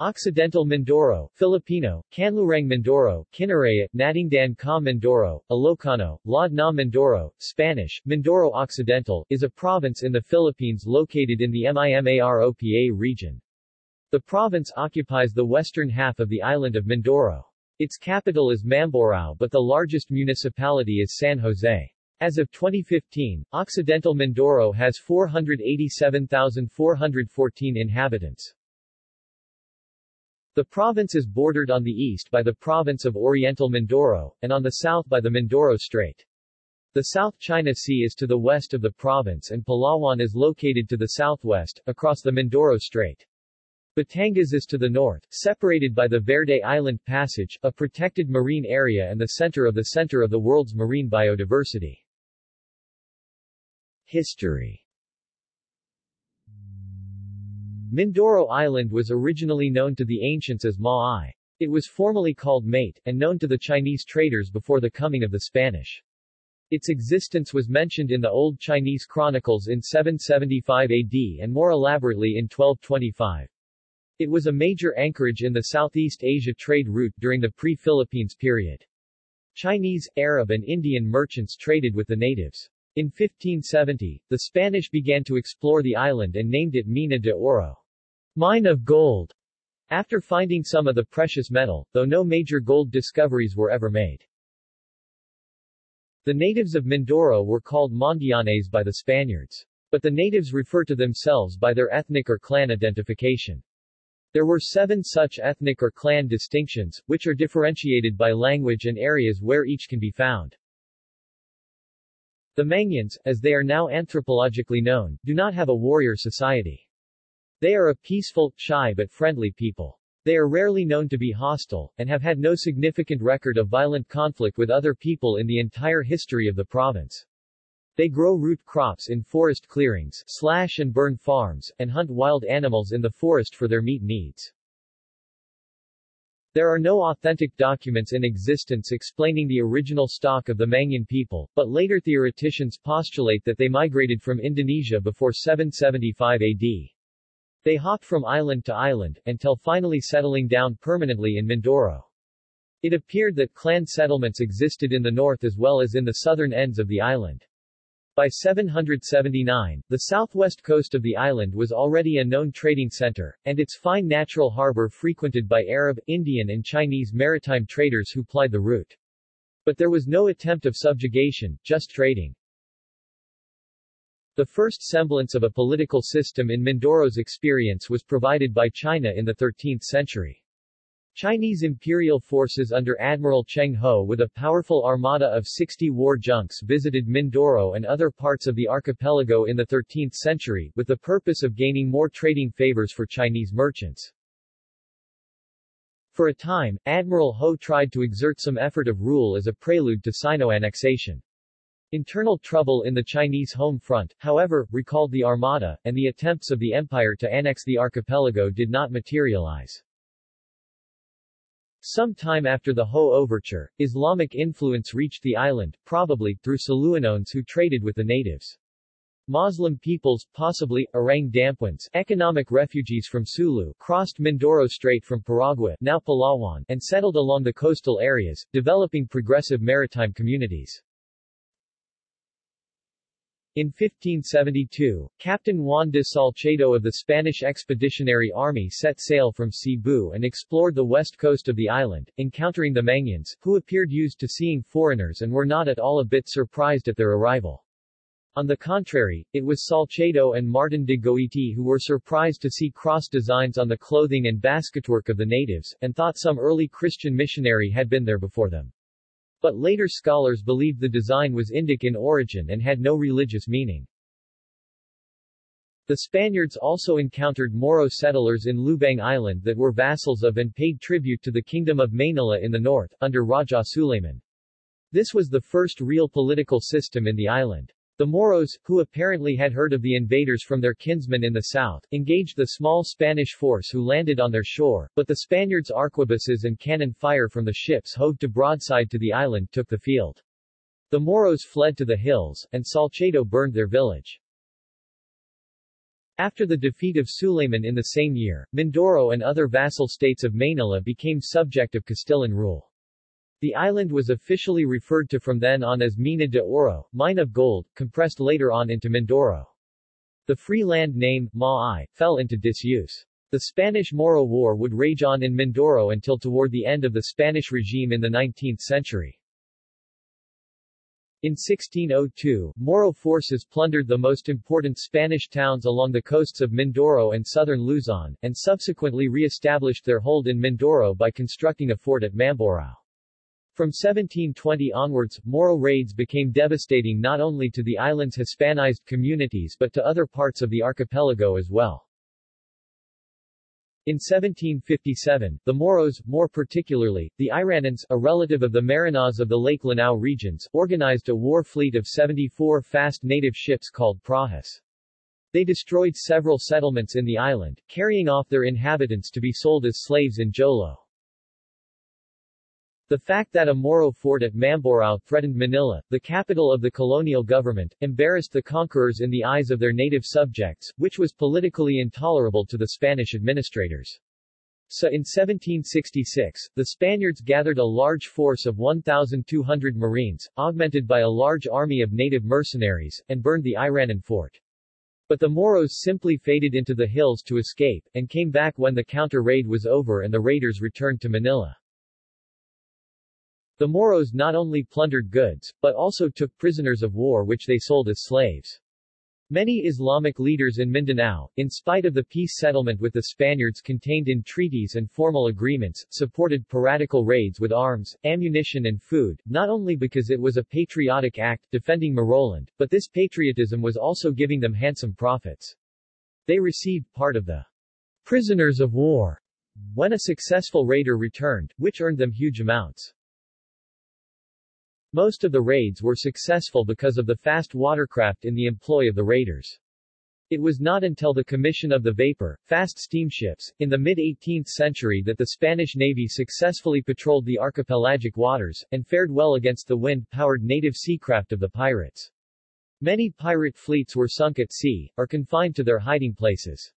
Occidental Mindoro, Filipino, Canlurang Mindoro, Kinaraya, Natingdan ka Mindoro, Ilocano, Laad na Mindoro, Spanish, Mindoro Occidental, is a province in the Philippines located in the Mimaropa region. The province occupies the western half of the island of Mindoro. Its capital is Mamburao but the largest municipality is San Jose. As of 2015, Occidental Mindoro has 487,414 inhabitants. The province is bordered on the east by the province of Oriental Mindoro, and on the south by the Mindoro Strait. The South China Sea is to the west of the province and Palawan is located to the southwest, across the Mindoro Strait. Batangas is to the north, separated by the Verde Island Passage, a protected marine area and the center of the center of the world's marine biodiversity. History Mindoro Island was originally known to the ancients as Maai. It was formerly called Mate, and known to the Chinese traders before the coming of the Spanish. Its existence was mentioned in the Old Chinese Chronicles in 775 AD and more elaborately in 1225. It was a major anchorage in the Southeast Asia trade route during the pre-Philippines period. Chinese, Arab and Indian merchants traded with the natives. In 1570, the Spanish began to explore the island and named it Mina de Oro. Mine of gold, after finding some of the precious metal, though no major gold discoveries were ever made. The natives of Mindoro were called Mondianes by the Spaniards. But the natives refer to themselves by their ethnic or clan identification. There were seven such ethnic or clan distinctions, which are differentiated by language and areas where each can be found. The Mangyans, as they are now anthropologically known, do not have a warrior society. They are a peaceful, shy but friendly people. They are rarely known to be hostile, and have had no significant record of violent conflict with other people in the entire history of the province. They grow root crops in forest clearings, slash and burn farms, and hunt wild animals in the forest for their meat needs. There are no authentic documents in existence explaining the original stock of the Mangyan people, but later theoreticians postulate that they migrated from Indonesia before 775 AD. They hopped from island to island, until finally settling down permanently in Mindoro. It appeared that clan settlements existed in the north as well as in the southern ends of the island. By 779, the southwest coast of the island was already a known trading center, and its fine natural harbor frequented by Arab, Indian and Chinese maritime traders who plied the route. But there was no attempt of subjugation, just trading. The first semblance of a political system in Mindoro's experience was provided by China in the 13th century. Chinese imperial forces under Admiral Cheng Ho with a powerful armada of 60 war junks visited Mindoro and other parts of the archipelago in the 13th century, with the purpose of gaining more trading favors for Chinese merchants. For a time, Admiral Ho tried to exert some effort of rule as a prelude to Sino-annexation. Internal trouble in the Chinese home front, however, recalled the Armada, and the attempts of the empire to annex the archipelago did not materialize. Some time after the Ho overture, Islamic influence reached the island, probably, through Saluanones who traded with the natives. Muslim peoples, possibly, Orang Dampuans, economic refugees from Sulu, crossed Mindoro Strait from Paragua, now Palawan, and settled along the coastal areas, developing progressive maritime communities. In 1572, Captain Juan de Salcedo of the Spanish Expeditionary Army set sail from Cebu and explored the west coast of the island, encountering the Mangyans, who appeared used to seeing foreigners and were not at all a bit surprised at their arrival. On the contrary, it was Salcedo and Martin de Goiti who were surprised to see cross designs on the clothing and basketwork of the natives, and thought some early Christian missionary had been there before them. But later scholars believed the design was Indic in origin and had no religious meaning. The Spaniards also encountered Moro settlers in Lubang Island that were vassals of and paid tribute to the Kingdom of Manila in the north, under Raja Suleiman. This was the first real political system in the island. The Moros, who apparently had heard of the invaders from their kinsmen in the south, engaged the small Spanish force who landed on their shore, but the Spaniards' arquebuses and cannon fire from the ships hove to broadside to the island took the field. The Moros fled to the hills, and Salcedo burned their village. After the defeat of Suleiman in the same year, Mindoro and other vassal states of Manila became subject of Castilian rule. The island was officially referred to from then on as Mina de Oro, mine of gold, compressed later on into Mindoro. The free land name, Maay, fell into disuse. The Spanish-Moro War would rage on in Mindoro until toward the end of the Spanish regime in the 19th century. In 1602, Moro forces plundered the most important Spanish towns along the coasts of Mindoro and southern Luzon, and subsequently re-established their hold in Mindoro by constructing a fort at Mamburao. From 1720 onwards, Moro raids became devastating not only to the island's Hispanized communities but to other parts of the archipelago as well. In 1757, the Moros, more particularly, the Iranans, a relative of the Maranaos of the Lake Lanao regions, organized a war fleet of 74 fast native ships called prahas. They destroyed several settlements in the island, carrying off their inhabitants to be sold as slaves in Jolo. The fact that a Moro fort at Mamburao threatened Manila, the capital of the colonial government, embarrassed the conquerors in the eyes of their native subjects, which was politically intolerable to the Spanish administrators. So in 1766, the Spaniards gathered a large force of 1,200 Marines, augmented by a large army of native mercenaries, and burned the Iranan fort. But the Moros simply faded into the hills to escape, and came back when the counter-raid was over and the raiders returned to Manila. The Moros not only plundered goods, but also took prisoners of war which they sold as slaves. Many Islamic leaders in Mindanao, in spite of the peace settlement with the Spaniards contained in treaties and formal agreements, supported piratical raids with arms, ammunition and food, not only because it was a patriotic act defending Moroland, but this patriotism was also giving them handsome profits. They received part of the prisoners of war when a successful raider returned, which earned them huge amounts. Most of the raids were successful because of the fast watercraft in the employ of the raiders. It was not until the commission of the vapor, fast steamships, in the mid-18th century that the Spanish Navy successfully patrolled the archipelagic waters, and fared well against the wind-powered native seacraft of the pirates. Many pirate fleets were sunk at sea, or confined to their hiding places.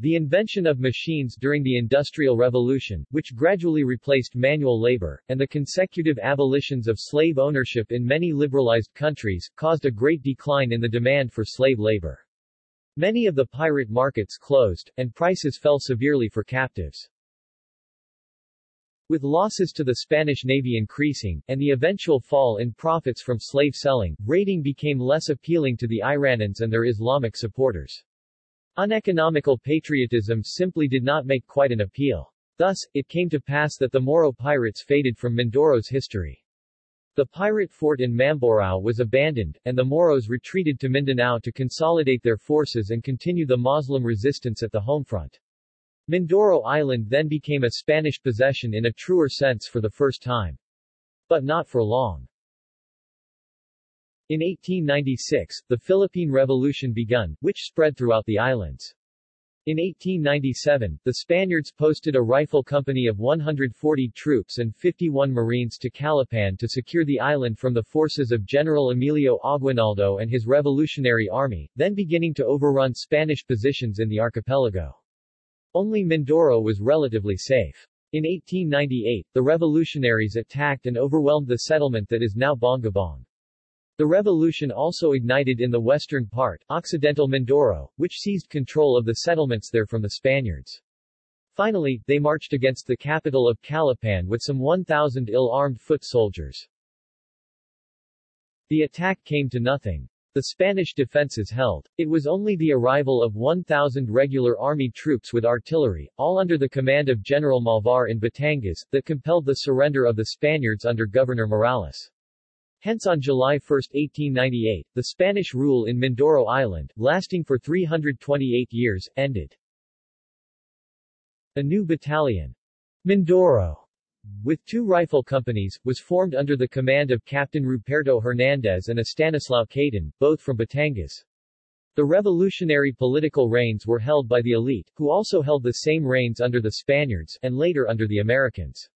The invention of machines during the Industrial Revolution, which gradually replaced manual labor, and the consecutive abolitions of slave ownership in many liberalized countries, caused a great decline in the demand for slave labor. Many of the pirate markets closed, and prices fell severely for captives. With losses to the Spanish Navy increasing, and the eventual fall in profits from slave selling, raiding became less appealing to the Iranans and their Islamic supporters. Uneconomical patriotism simply did not make quite an appeal. Thus, it came to pass that the Moro pirates faded from Mindoro's history. The pirate fort in Mamburao was abandoned, and the Moros retreated to Mindanao to consolidate their forces and continue the Muslim resistance at the home front. Mindoro Island then became a Spanish possession in a truer sense for the first time. But not for long. In 1896, the Philippine Revolution begun, which spread throughout the islands. In 1897, the Spaniards posted a rifle company of 140 troops and 51 Marines to Calapan to secure the island from the forces of General Emilio Aguinaldo and his Revolutionary Army, then beginning to overrun Spanish positions in the archipelago. Only Mindoro was relatively safe. In 1898, the revolutionaries attacked and overwhelmed the settlement that is now Bongabong. The revolution also ignited in the western part, Occidental Mindoro, which seized control of the settlements there from the Spaniards. Finally, they marched against the capital of Calapan with some 1,000 ill-armed foot soldiers. The attack came to nothing. The Spanish defenses held. It was only the arrival of 1,000 regular army troops with artillery, all under the command of General Malvar in Batangas, that compelled the surrender of the Spaniards under Governor Morales. Hence on July 1, 1898, the Spanish rule in Mindoro Island, lasting for 328 years, ended. A new battalion, Mindoro, with two rifle companies, was formed under the command of Captain Ruperto Hernandez and Estanislao Caden, both from Batangas. The revolutionary political reigns were held by the elite, who also held the same reigns under the Spaniards, and later under the Americans.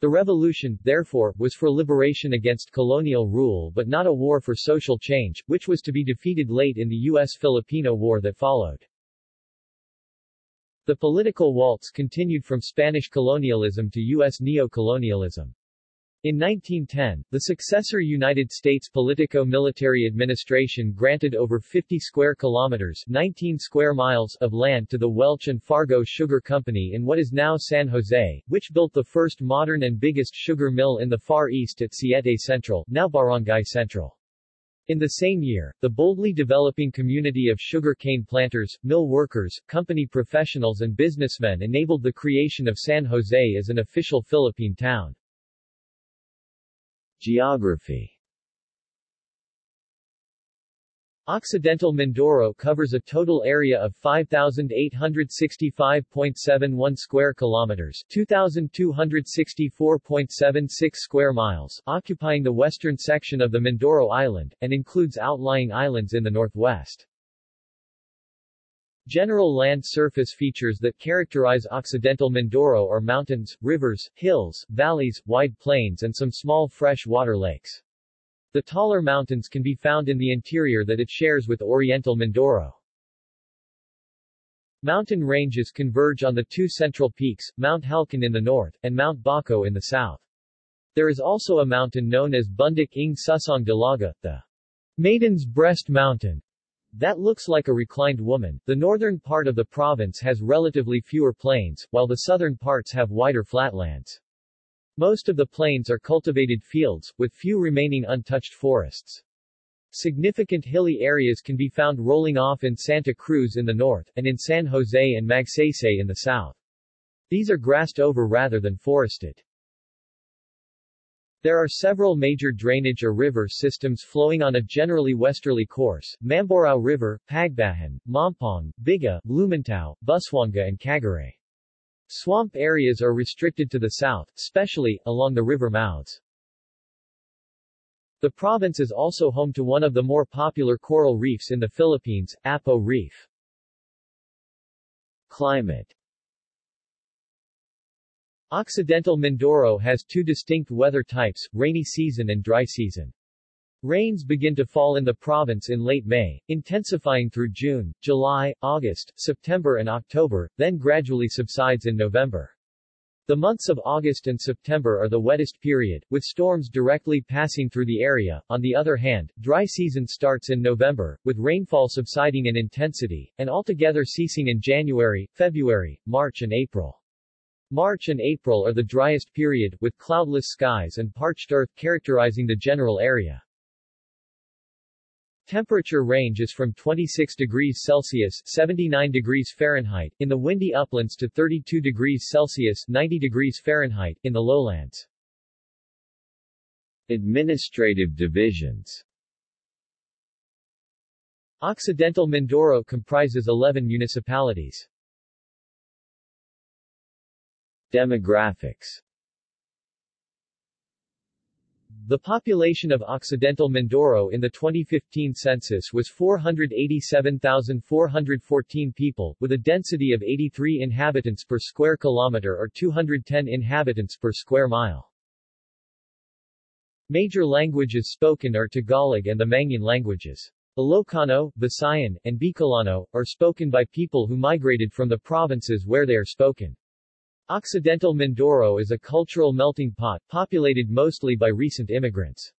The revolution, therefore, was for liberation against colonial rule but not a war for social change, which was to be defeated late in the U.S.-Filipino War that followed. The political waltz continued from Spanish colonialism to U.S. neo-colonialism. In 1910, the successor United States Politico-Military Administration granted over 50 square kilometers 19 square miles of land to the Welch and Fargo Sugar Company in what is now San Jose, which built the first modern and biggest sugar mill in the Far East at Siete Central, now Barangay Central. In the same year, the boldly developing community of sugar cane planters, mill workers, company professionals and businessmen enabled the creation of San Jose as an official Philippine town. Geography Occidental Mindoro covers a total area of 5865.71 square kilometers, 2264.76 square miles, occupying the western section of the Mindoro Island and includes outlying islands in the northwest. General land surface features that characterize Occidental Mindoro are mountains, rivers, hills, valleys, wide plains and some small fresh water lakes. The taller mountains can be found in the interior that it shares with Oriental Mindoro. Mountain ranges converge on the two central peaks, Mount Halcon in the north, and Mount Baco in the south. There is also a mountain known as Bundok ng Susong Dalaga, the Maiden's Breast Mountain, that looks like a reclined woman. The northern part of the province has relatively fewer plains, while the southern parts have wider flatlands. Most of the plains are cultivated fields, with few remaining untouched forests. Significant hilly areas can be found rolling off in Santa Cruz in the north, and in San Jose and Magsaysay in the south. These are grassed over rather than forested. There are several major drainage or river systems flowing on a generally westerly course, Mamburao River, Pagbahan, Mampong, Biga, Blumenthal, Busuanga and Cagaray. Swamp areas are restricted to the south, especially, along the river mouths. The province is also home to one of the more popular coral reefs in the Philippines, Apo Reef. Climate Occidental Mindoro has two distinct weather types, rainy season and dry season. Rains begin to fall in the province in late May, intensifying through June, July, August, September and October, then gradually subsides in November. The months of August and September are the wettest period, with storms directly passing through the area. On the other hand, dry season starts in November, with rainfall subsiding in intensity, and altogether ceasing in January, February, March and April. March and April are the driest period, with cloudless skies and parched earth characterizing the general area. Temperature range is from 26 degrees Celsius 79 degrees Fahrenheit in the windy uplands to 32 degrees Celsius 90 degrees Fahrenheit in the lowlands. Administrative divisions Occidental Mindoro comprises 11 municipalities. Demographics The population of Occidental Mindoro in the 2015 census was 487,414 people, with a density of 83 inhabitants per square kilometer or 210 inhabitants per square mile. Major languages spoken are Tagalog and the Mangyan languages. Ilocano, Visayan, and Bicolano, are spoken by people who migrated from the provinces where they are spoken. Occidental Mindoro is a cultural melting pot, populated mostly by recent immigrants.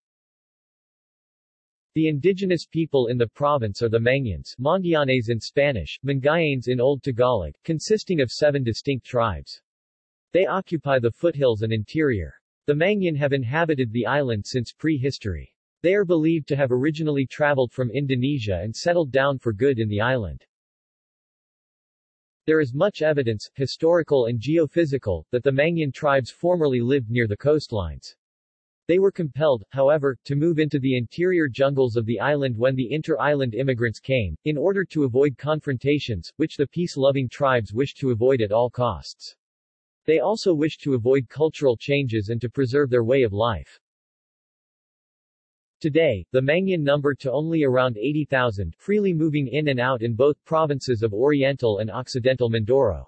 The indigenous people in the province are the Mangyans Manguianes in Spanish, Mangayanes in Old Tagalog, consisting of seven distinct tribes. They occupy the foothills and interior. The Mangyan have inhabited the island since prehistory. They are believed to have originally traveled from Indonesia and settled down for good in the island. There is much evidence, historical and geophysical, that the Mangyan tribes formerly lived near the coastlines. They were compelled, however, to move into the interior jungles of the island when the inter-island immigrants came, in order to avoid confrontations, which the peace-loving tribes wished to avoid at all costs. They also wished to avoid cultural changes and to preserve their way of life. Today, the Mangyan number to only around 80,000, freely moving in and out in both provinces of Oriental and Occidental Mindoro.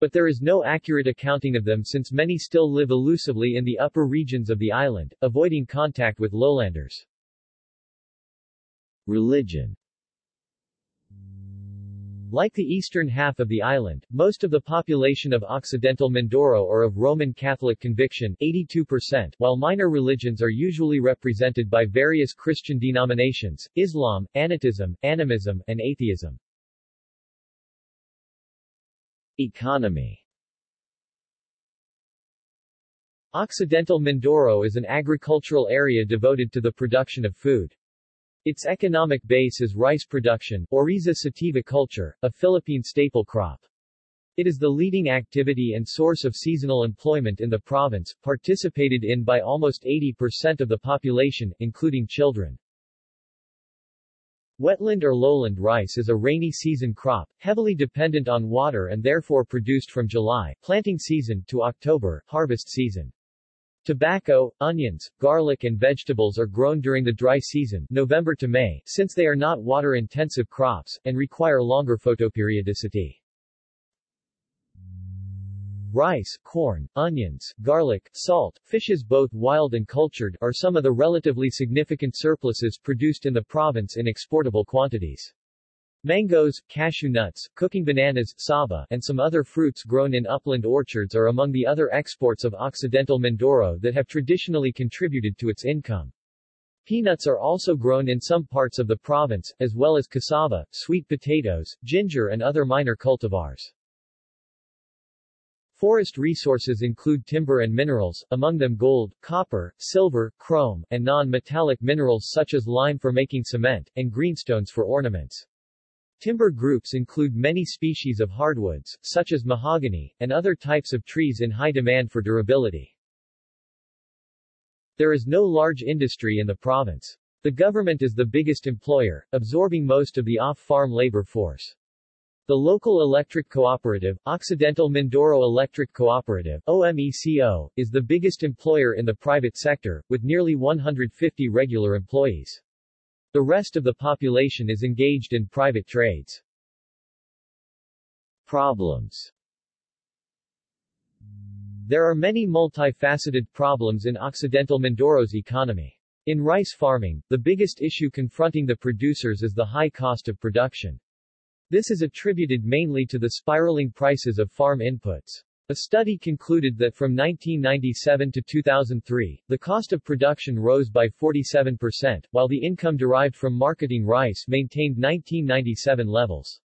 but there is no accurate accounting of them since many still live elusively in the upper regions of the island, avoiding contact with lowlanders. Religion like the eastern half of the island, most of the population of Occidental Mindoro are of Roman Catholic conviction 82%, while minor religions are usually represented by various Christian denominations, Islam, Anitism, Animism, and atheism. Economy Occidental Mindoro is an agricultural area devoted to the production of food. Its economic base is rice production, Oryza sativa culture, a Philippine staple crop. It is the leading activity and source of seasonal employment in the province, participated in by almost 80% of the population, including children. Wetland or lowland rice is a rainy season crop, heavily dependent on water and therefore produced from July planting season to October harvest season. Tobacco, onions, garlic and vegetables are grown during the dry season November to May since they are not water-intensive crops, and require longer photoperiodicity. Rice, corn, onions, garlic, salt, fishes both wild and cultured, are some of the relatively significant surpluses produced in the province in exportable quantities. Mangoes, cashew nuts, cooking bananas, saba, and some other fruits grown in upland orchards are among the other exports of Occidental Mindoro that have traditionally contributed to its income. Peanuts are also grown in some parts of the province, as well as cassava, sweet potatoes, ginger and other minor cultivars. Forest resources include timber and minerals, among them gold, copper, silver, chrome, and non-metallic minerals such as lime for making cement, and greenstones for ornaments. Timber groups include many species of hardwoods, such as mahogany, and other types of trees in high demand for durability. There is no large industry in the province. The government is the biggest employer, absorbing most of the off-farm labor force. The local electric cooperative, Occidental Mindoro Electric Cooperative OMECO, is the biggest employer in the private sector, with nearly 150 regular employees. The rest of the population is engaged in private trades. Problems There are many multifaceted problems in Occidental Mindoro's economy. In rice farming, the biggest issue confronting the producers is the high cost of production. This is attributed mainly to the spiraling prices of farm inputs. A study concluded that from 1997 to 2003, the cost of production rose by 47%, while the income derived from marketing rice maintained 1997 levels.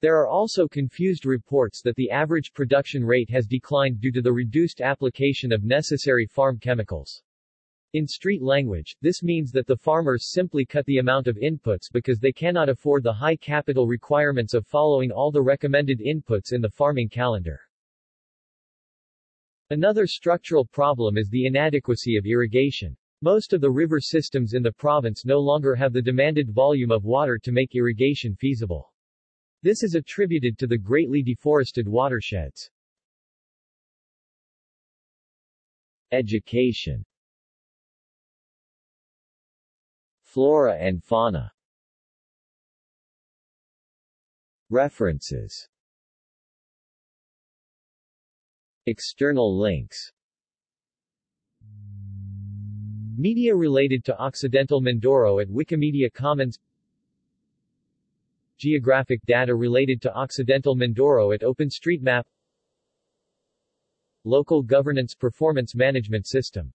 There are also confused reports that the average production rate has declined due to the reduced application of necessary farm chemicals. In street language, this means that the farmers simply cut the amount of inputs because they cannot afford the high capital requirements of following all the recommended inputs in the farming calendar. Another structural problem is the inadequacy of irrigation. Most of the river systems in the province no longer have the demanded volume of water to make irrigation feasible. This is attributed to the greatly deforested watersheds. Education Flora and fauna References External links. Media related to Occidental Mindoro at Wikimedia Commons. Geographic data related to Occidental Mindoro at OpenStreetMap. Local Governance Performance Management System